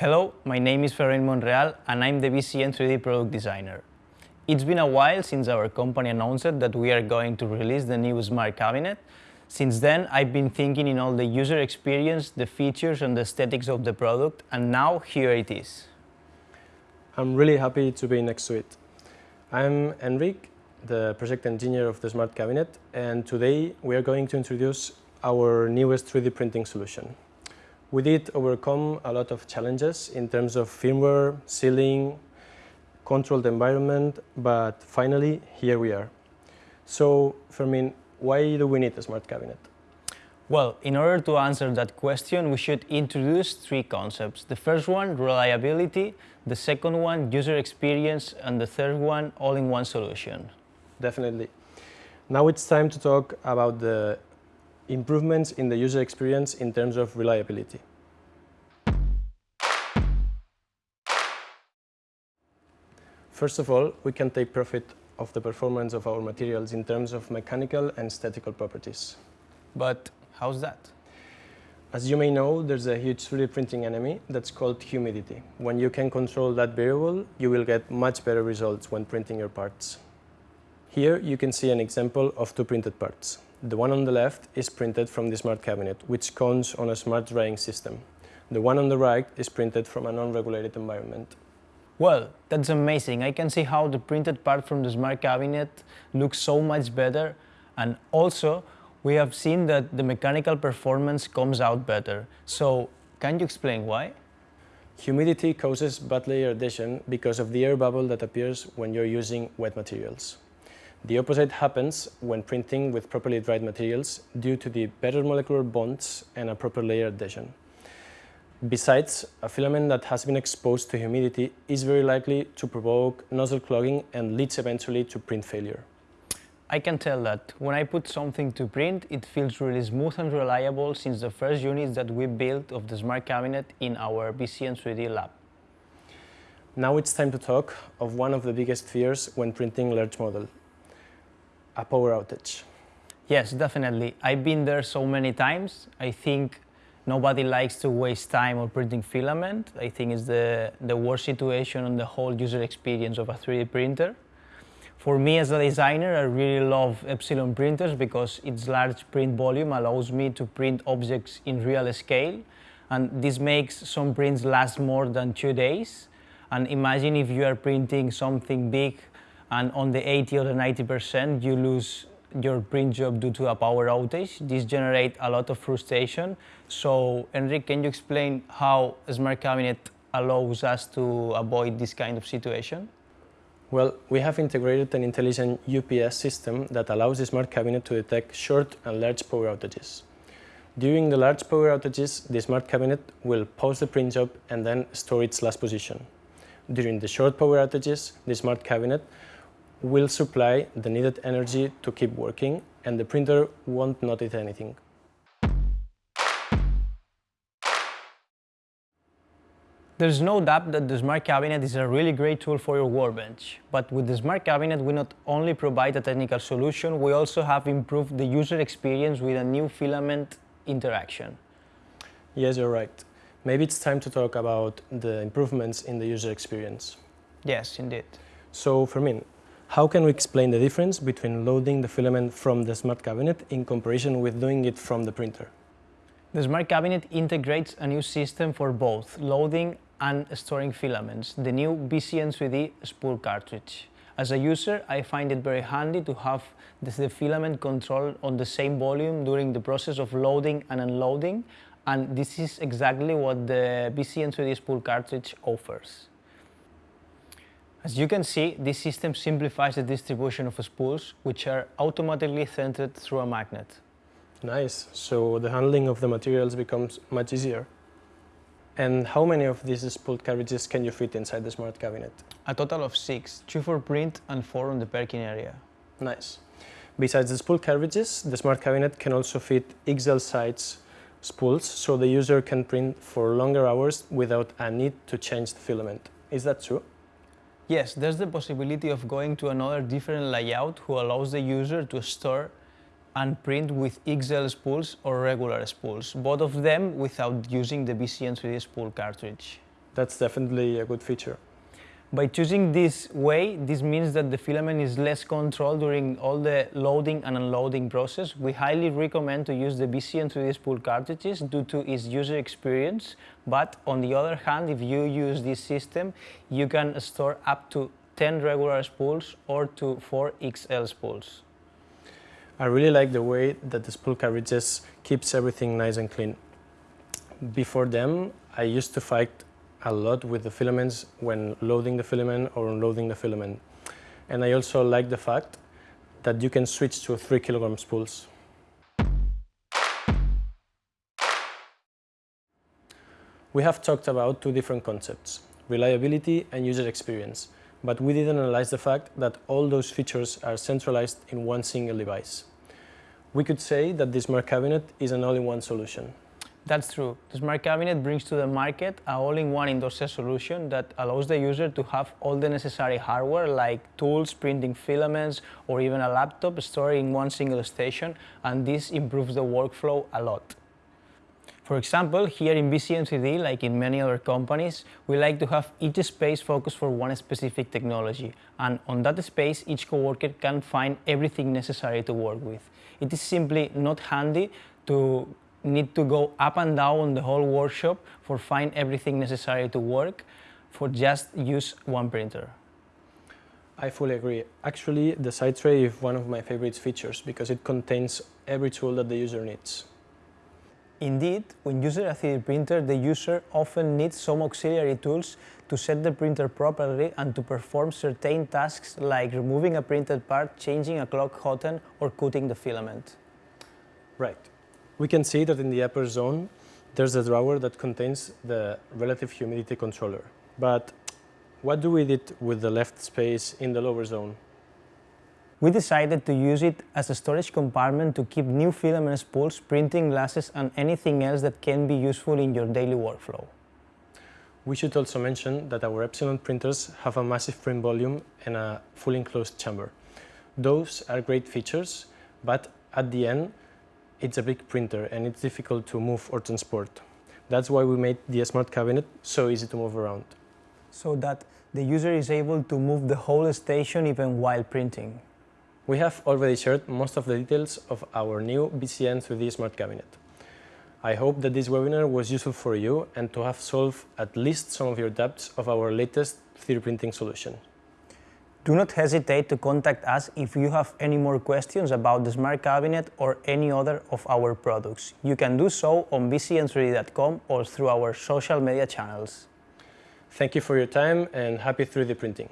Hello, my name is Ferran Monreal and I'm the BCN 3D product designer. It's been a while since our company announced that we are going to release the new Smart Cabinet. Since then, I've been thinking in all the user experience, the features and the aesthetics of the product, and now here it is. I'm really happy to be next to it. I'm Enric, the project engineer of the Smart Cabinet, and today we are going to introduce our newest 3D printing solution. We did overcome a lot of challenges in terms of firmware, sealing, controlled environment, but finally here we are. So, Fermin, why do we need a smart cabinet? Well, in order to answer that question, we should introduce three concepts. The first one, reliability, the second one, user experience, and the third one, all-in-one solution. Definitely. Now it's time to talk about the improvements in the user experience in terms of reliability. First of all, we can take profit of the performance of our materials in terms of mechanical and statical properties. But how's that? As you may know, there's a huge 3D printing enemy that's called humidity. When you can control that variable, you will get much better results when printing your parts. Here you can see an example of two printed parts. The one on the left is printed from the smart cabinet, which comes on a smart drying system. The one on the right is printed from a non-regulated environment. Well, that's amazing. I can see how the printed part from the smart cabinet looks so much better and also we have seen that the mechanical performance comes out better. So, can you explain why? Humidity causes bad layer adhesion because of the air bubble that appears when you're using wet materials. The opposite happens when printing with properly dried materials due to the better molecular bonds and a proper layer adhesion. Besides, a filament that has been exposed to humidity is very likely to provoke nozzle clogging and leads eventually to print failure. I can tell that when I put something to print, it feels really smooth and reliable since the first units that we built of the smart cabinet in our BCN 3D lab. Now it's time to talk of one of the biggest fears when printing large model, a power outage. Yes, definitely. I've been there so many times. I think nobody likes to waste time on printing filament. I think it's the, the worst situation on the whole user experience of a 3D printer. For me as a designer, I really love Epsilon printers because its large print volume allows me to print objects in real scale. And this makes some prints last more than two days. And imagine if you are printing something big and on the 80 or the 90% you lose your print job due to a power outage. This generates a lot of frustration. So Enric, can you explain how Smart Cabinet allows us to avoid this kind of situation? Well, we have integrated an intelligent UPS system that allows the Smart Cabinet to detect short and large power outages. During the large power outages, the Smart Cabinet will pause the print job and then store its last position. During the short power outages, the Smart Cabinet will supply the needed energy to keep working and the printer won't notice anything. There's no doubt that the Smart Cabinet is a really great tool for your workbench. But with the Smart Cabinet, we not only provide a technical solution, we also have improved the user experience with a new filament interaction. Yes, you're right. Maybe it's time to talk about the improvements in the user experience. Yes, indeed. So, Fermin, how can we explain the difference between loading the filament from the Smart Cabinet in comparison with doing it from the printer? The Smart Cabinet integrates a new system for both loading and storing filaments, the new BCN3D spool cartridge. As a user, I find it very handy to have the filament control on the same volume during the process of loading and unloading, and this is exactly what the BCN3D spool cartridge offers. As you can see, this system simplifies the distribution of spools, which are automatically centered through a magnet. Nice, so the handling of the materials becomes much easier. And how many of these spooled cartridges can you fit inside the smart cabinet? A total of six, two for print and four on the parking area. Nice. Besides the spool cartridges, the smart cabinet can also fit XL size spools so the user can print for longer hours without a need to change the filament. Is that true? Yes, there's the possibility of going to another different layout who allows the user to store and print with XL spools or regular spools, both of them without using the BCN 3D spool cartridge. That's definitely a good feature. By choosing this way, this means that the filament is less controlled during all the loading and unloading process. We highly recommend to use the BCN 3D spool cartridges due to its user experience. But on the other hand, if you use this system, you can store up to 10 regular spools or to 4 XL spools. I really like the way that the spool cartridges keeps everything nice and clean. Before them, I used to fight a lot with the filaments when loading the filament or unloading the filament. And I also like the fact that you can switch to 3 kilogram spools. We have talked about two different concepts, reliability and user experience, but we didn't analyze the fact that all those features are centralized in one single device. We could say that this Smart Cabinet is an all-in-one solution. That's true. The Smart Cabinet brings to the market a all-in-one set solution that allows the user to have all the necessary hardware like tools, printing filaments, or even a laptop stored in one single station, and this improves the workflow a lot. For example, here in BCN3D, like in many other companies, we like to have each space focused for one specific technology, and on that space, each coworker can find everything necessary to work with. It is simply not handy to need to go up and down the whole workshop for find everything necessary to work for just use one printer. I fully agree. Actually, the side tray is one of my favorite features because it contains every tool that the user needs. Indeed, when using a 3D printer, the user often needs some auxiliary tools to set the printer properly and to perform certain tasks like removing a printed part, changing a clock hotend, or cutting the filament. Right. We can see that in the upper zone, there's a drawer that contains the relative humidity controller. But what do we did with the left space in the lower zone? We decided to use it as a storage compartment to keep new filament spools, printing glasses and anything else that can be useful in your daily workflow. We should also mention that our Epsilon printers have a massive print volume and a fully enclosed chamber. Those are great features, but at the end, it's a big printer and it's difficult to move or transport. That's why we made the Smart Cabinet so easy to move around. So that the user is able to move the whole station even while printing. We have already shared most of the details of our new BCN 3D Smart Cabinet. I hope that this webinar was useful for you and to have solved at least some of your doubts of our latest 3D printing solution. Do not hesitate to contact us if you have any more questions about the Smart Cabinet or any other of our products. You can do so on bcn3d.com or through our social media channels. Thank you for your time and happy 3D printing.